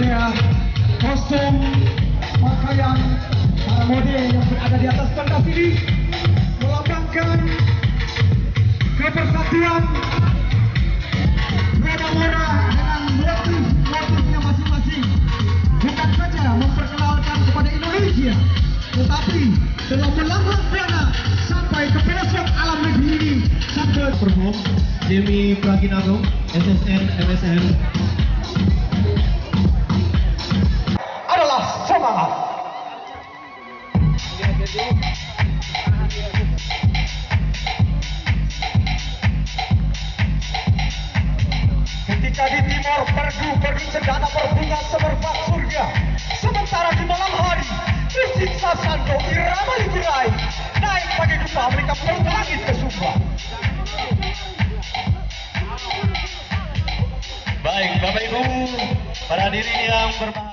ada kostum pakaian para model yang berada di atas pentas ini melambangkan kebersatuan Mora Mora dengan motif-motifnya masing-masing. Bukan saja memperkenalkan kepada Indonesia tetapi telah melanglang buana sampai ke pelosok alam negeri ini sampai Perform Demi Praginado, SSN MSN Ketika di timur perdu-perdu cendana berbunga semerbak surga Sementara di malam hari Musik Sasando irama liburai Naik pada dupa mereka peluk langit ke Sumba Baik, Bapak Ibu, para diri yang berbahagia.